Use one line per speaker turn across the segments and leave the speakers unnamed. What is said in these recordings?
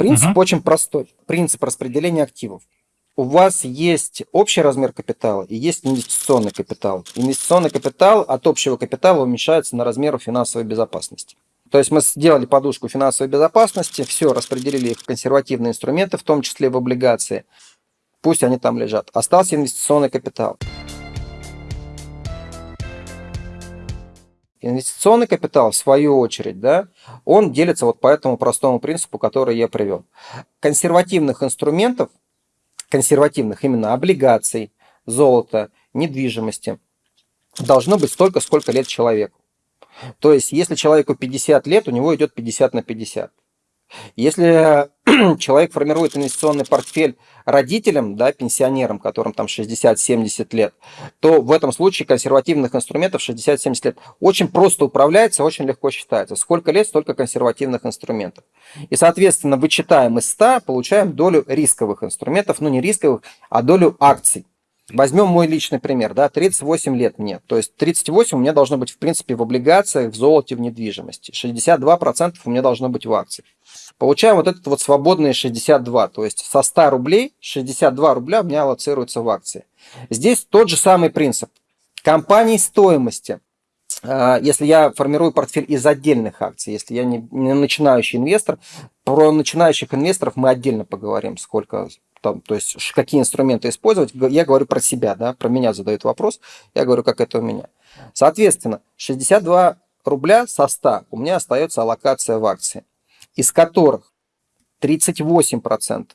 Принцип угу. очень простой. Принцип распределения активов. У вас есть общий размер капитала и есть инвестиционный капитал. Инвестиционный капитал от общего капитала уменьшается на размер финансовой безопасности. То есть мы сделали подушку финансовой безопасности, все, распределили их в консервативные инструменты, в том числе в облигации. Пусть они там лежат. Остался инвестиционный капитал. Инвестиционный капитал, в свою очередь, да, он делится вот по этому простому принципу, который я привел. Консервативных инструментов, консервативных именно облигаций, золота, недвижимости, должно быть столько, сколько лет человеку. То есть, если человеку 50 лет, у него идет 50 на 50. Если человек формирует инвестиционный портфель родителям, да, пенсионерам, которым там 60-70 лет, то в этом случае консервативных инструментов 60-70 лет очень просто управляется, очень легко считается. Сколько лет, столько консервативных инструментов. И, соответственно, вычитаем из 100, получаем долю рисковых инструментов, ну не рисковых, а долю акций. Возьмем мой личный пример, да, 38 лет мне. То есть 38 у меня должно быть, в принципе, в облигациях, в золоте, в недвижимости. 62% у меня должно быть в акциях. Получаем вот этот вот свободные 62. То есть со 100 рублей 62 рубля у меня аллоцируется в акции. Здесь тот же самый принцип. Компании стоимости. А, если я формирую портфель из отдельных акций, если я не начинающий инвестор, про начинающих инвесторов мы отдельно поговорим, сколько там, то есть какие инструменты использовать, я говорю про себя, да, про меня задают вопрос, я говорю, как это у меня. Соответственно, 62 рубля со 100 у меня остается аллокация в акции, из которых 38%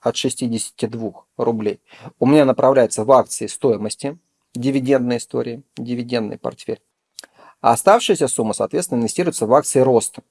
от 62 рублей у меня направляется в акции стоимости, дивидендной истории, дивидендный портфель. А оставшаяся сумма, соответственно, инвестируется в акции роста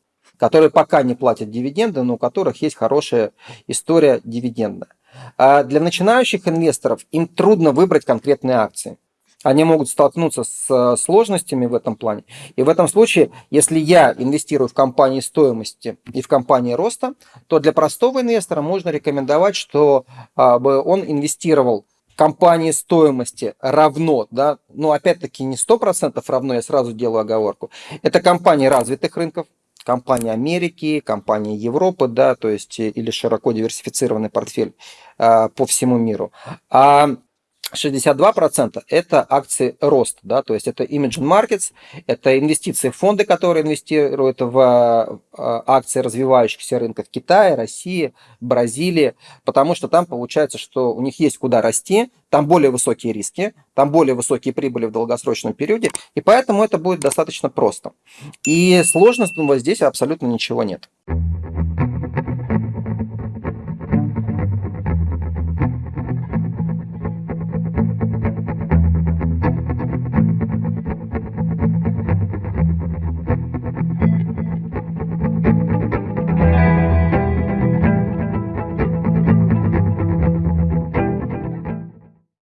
которые пока не платят дивиденды, но у которых есть хорошая история дивидендная. А для начинающих инвесторов им трудно выбрать конкретные акции. Они могут столкнуться с сложностями в этом плане. И в этом случае, если я инвестирую в компании стоимости и в компании роста, то для простого инвестора можно рекомендовать, что а, он инвестировал компании стоимости равно, да, но опять-таки не 100% равно, я сразу делаю оговорку, это компании развитых рынков, компании Америки, компании Европы, да, то есть э, или широко диверсифицированный портфель э, по всему миру. А 62% это акции рост, да, то есть это Imagine Markets, это инвестиции в фонды, которые инвестируют в э, акции развивающихся рынков Китая, России, Бразилии, потому что там получается, что у них есть куда расти, там более высокие риски, там более высокие прибыли в долгосрочном периоде, и поэтому это будет достаточно просто. И сложностного здесь абсолютно ничего нет.